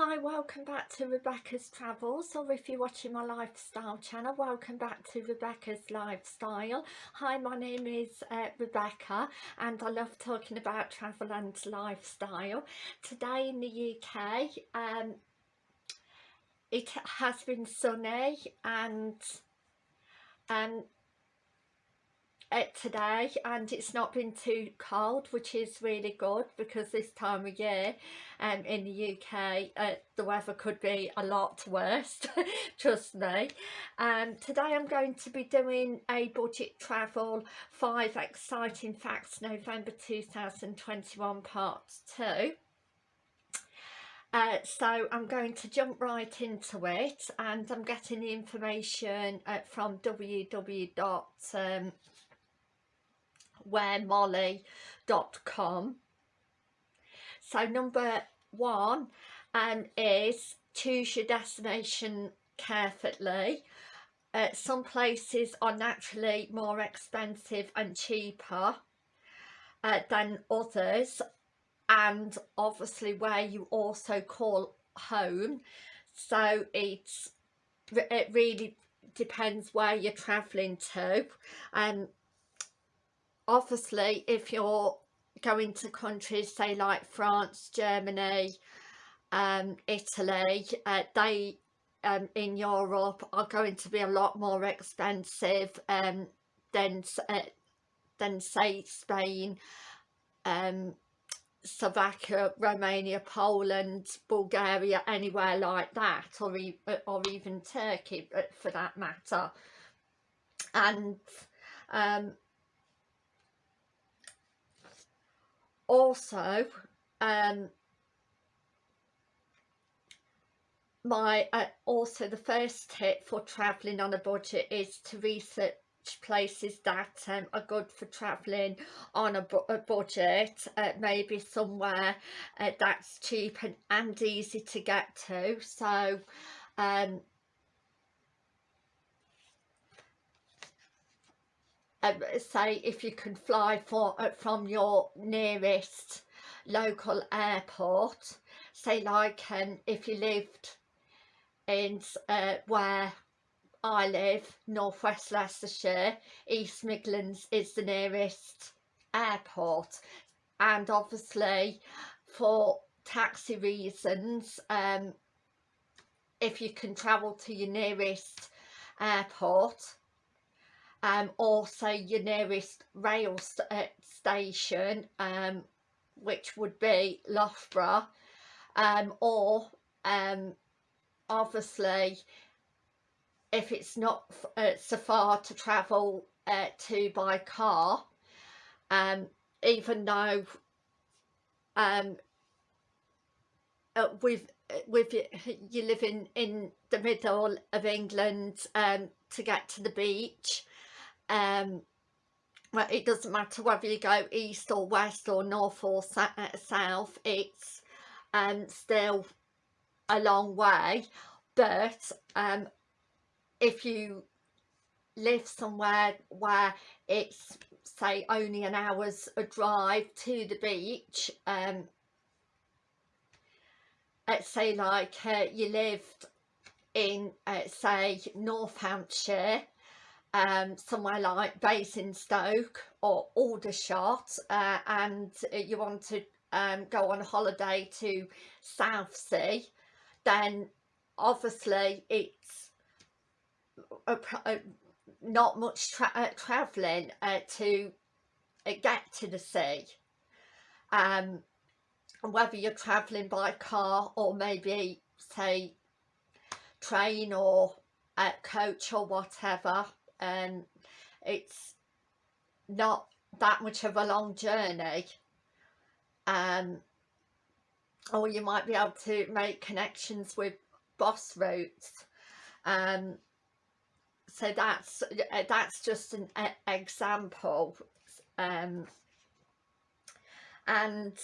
Hi, welcome back to Rebecca's Travels or if you're watching my lifestyle channel, welcome back to Rebecca's Lifestyle. Hi, my name is uh, Rebecca and I love talking about travel and lifestyle. Today in the UK, um, it has been sunny and um, today and it's not been too cold which is really good because this time of year um, in the UK uh, the weather could be a lot worse trust me um, today I'm going to be doing a budget travel 5 exciting facts November 2021 part 2 uh, so I'm going to jump right into it and I'm getting the information uh, from www. Um, wheremolly.com so number one um, is choose your destination carefully. Uh, some places are naturally more expensive and cheaper uh, than others and obviously where you also call home. So it's it really depends where you're traveling to. And um, obviously if you're going to countries say like France, Germany, um, Italy, uh, they um, in Europe are going to be a lot more expensive um, than uh, than say Spain, um, Slovakia, Romania, Poland, Bulgaria, anywhere like that, or, e or even Turkey uh, for that matter. And um, also um my uh, also the first tip for traveling on a budget is to research places that um, are good for traveling on a, bu a budget uh, maybe somewhere uh, that's cheap and, and easy to get to. So um, um, say if you can fly for uh, from your nearest local airport. Say like um, if you lived in uh, where I live northwest Leicestershire East Midlands is the nearest airport. And obviously for taxi reasons um, if you can travel to your nearest airport um, also your nearest rail st uh, station um, which would be Loughborough um, or um, obviously if it's not uh, so far to travel uh, to by car um, even though um, uh, with uh, with you, in in the middle of England um, to get to the beach um well, it doesn't matter whether you go east or west or north or uh, south it's um still a long way. But um if you live somewhere where it's say only an hour's a drive to the beach um let's say like uh, you lived in uh, say North Hampshire um, somewhere like Basingstoke or Aldershot uh, and you want to um, go on holiday to Southsea then obviously it's a, a, not much tra uh, travelling uh, to uh, get to the sea. Um, whether you're travelling by car or maybe say train or uh, coach or whatever and it's not that much of a long journey. Um, or you might be able to make connections with bus routes. Um, so that's uh, that's just an example. Um, and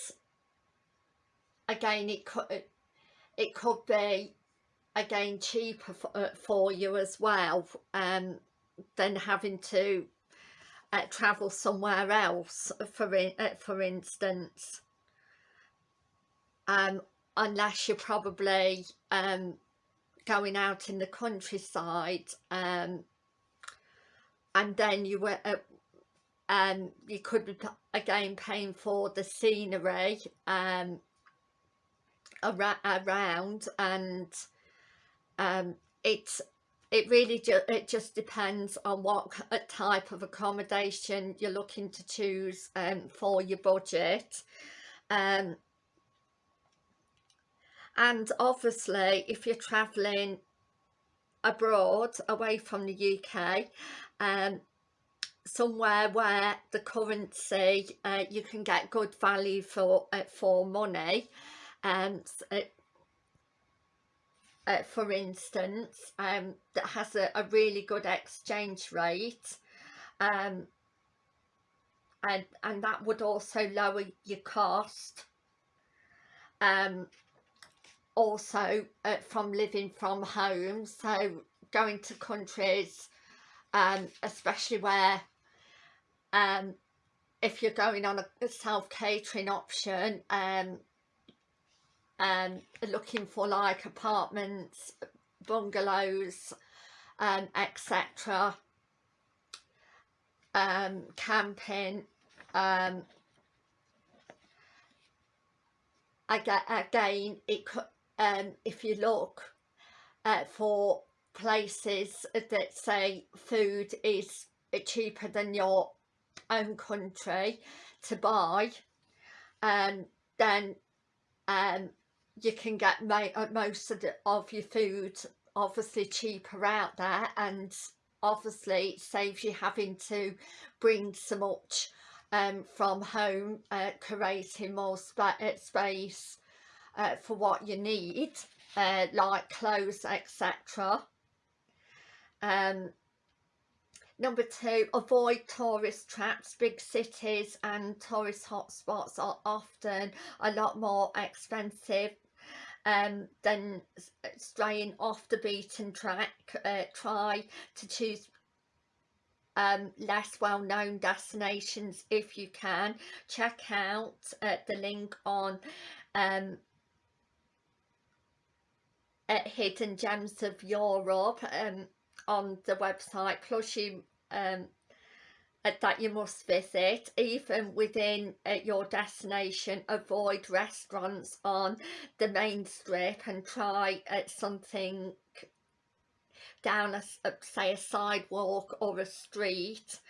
again it could it could be again cheaper for, uh, for you as well. Um, than having to uh, travel somewhere else for in, uh, for instance. Um, unless you're probably um, going out in the countryside um, and then you were uh, um, you could be again paying for the scenery um, ar around and um, it's it really ju it just depends on what type of accommodation you're looking to choose um, for your budget. Um, and obviously if you're traveling abroad away from the UK um, somewhere where the currency uh, you can get good value for uh, for money and uh, uh, for instance um, that has a, a, really good exchange rate um, and and that would also lower your cost um, also uh, from living from home. So going to countries um, especially where um, if you're going on a self-catering option um, um, looking for like apartments bungalows um, etc um, camping um, again it could um, if you look uh, for places that say food is cheaper than your own country to buy um, then um, you can get uh, most of, the, of your food obviously cheaper out there and obviously saves you having to bring so much um, from home uh, creating more uh, space uh, for what you need uh, like clothes etc um, number two avoid tourist traps. Big cities and tourist hotspots are often a lot more expensive um, than straying off the beaten track uh, try to choose um, less well-known destinations if you can. Check out uh, the link on um, hidden gems of Europe um, on the website. Plus you um, uh, that you must visit even within uh, your destination. Avoid restaurants on the main strip and try uh, something down a, a, say a sidewalk or a street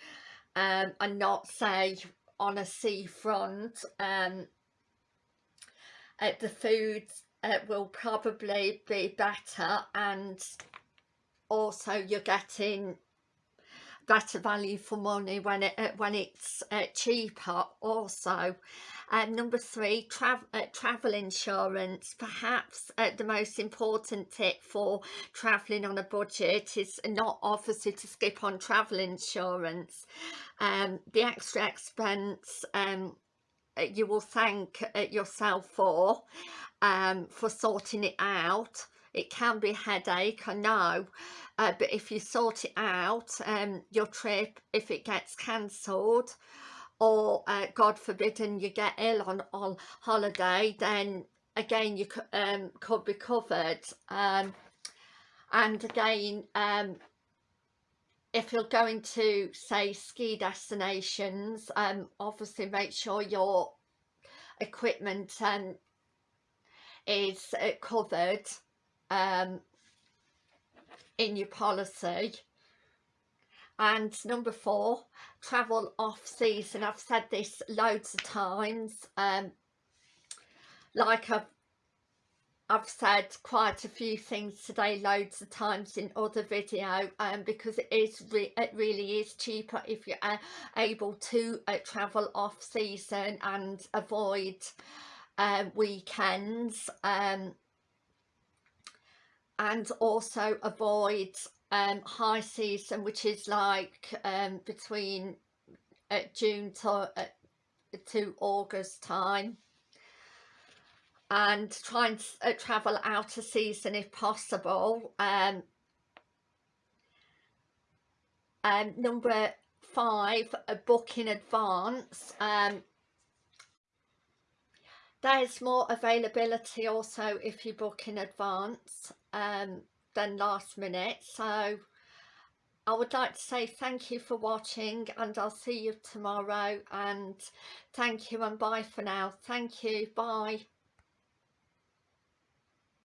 um, and not say on a seafront um, uh, the food uh, will probably be better and also you're getting better value for money when it uh, when it's uh, cheaper also. Um, number three travel uh, travel insurance. Perhaps uh, the most important tip for traveling on a budget is not obviously to skip on travel insurance. Um, the extra expense um, uh, you will thank yourself for um, for sorting it out it can be a headache I know uh, but if you sort it out um, your trip if it gets cancelled or uh, God forbidden you get ill on, on holiday then again you um, could be covered. Um, and again um, if you're going to say ski destinations um, obviously make sure your equipment um, is uh, covered um, in your policy. And number four travel off season. I've said this loads of times um, like I've I've said quite a few things today loads of times in other video um, because it is re it really is cheaper if you're uh, able to uh, travel off season and avoid uh, weekends um, and also avoid um, high season which is like um, between uh, June to, uh, to August time. And try and uh, travel out of season if possible. Um, um, number five book in advance. Um, there's more availability also if you book in advance um, than last minute. So I would like to say thank you for watching and I'll see you tomorrow and thank you and bye for now. Thank you. Bye